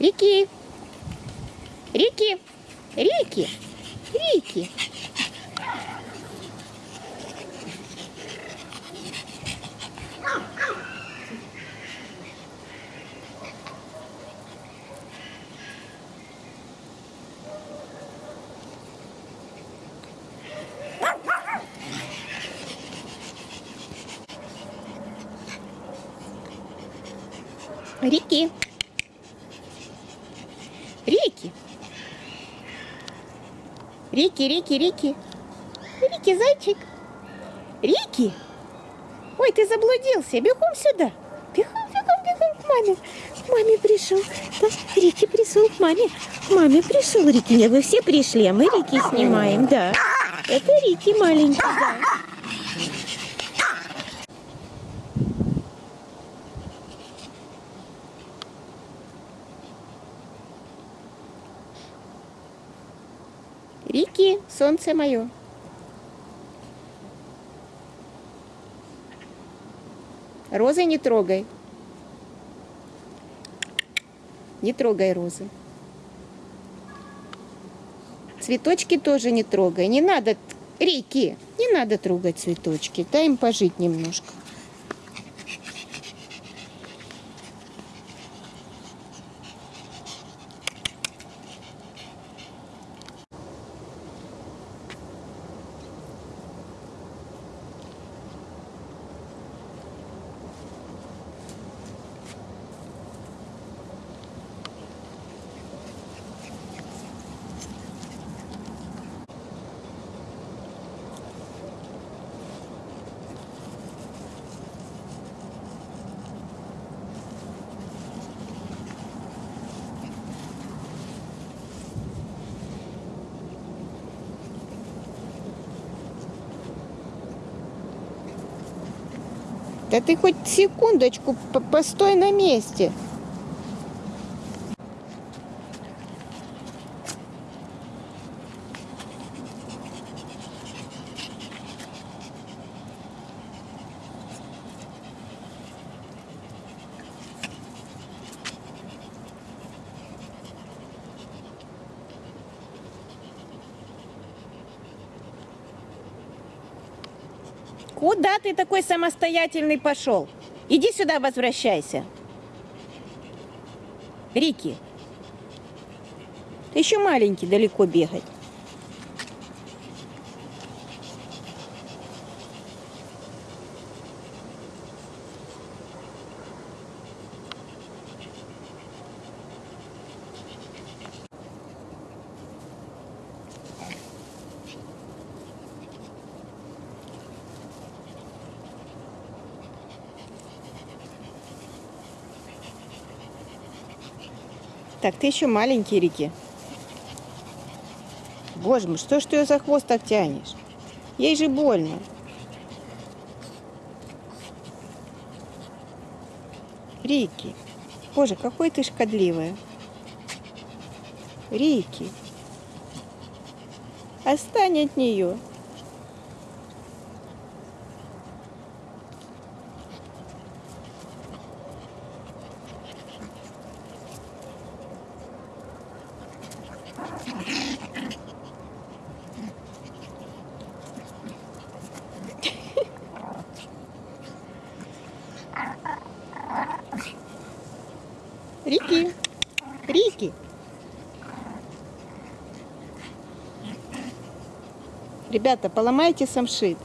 Рики. Рики. Рики. Рики. Рики. Рики. Рики, Рики, Рики. Рики, зайчик. Рики. Ой, ты заблудился. Бегом сюда. Бегом, бегом, бегом к маме. К маме пришел. Да, Рики пришел к маме. К маме пришел Рики. Не, вы все пришли, а мы Рики снимаем, да. Это Рики маленький, да. Рики, солнце мое. Розы не трогай. Не трогай розы. Цветочки тоже не трогай. Не надо, Рики, не надо трогать цветочки. Дай им пожить немножко. Да ты хоть секундочку по- постой на месте. Куда ты такой самостоятельный пошел? Иди сюда, возвращайся. Рики, ты еще маленький, далеко бегать. Так, ты еще маленький, Рики. Боже мой, что ж ты ее за хвост так тянешь? Ей же больно. Рики. Боже, какой ты шкодливая. Рики. Отстань от нее. Рики. Рики. Ребята, поломайте самшит.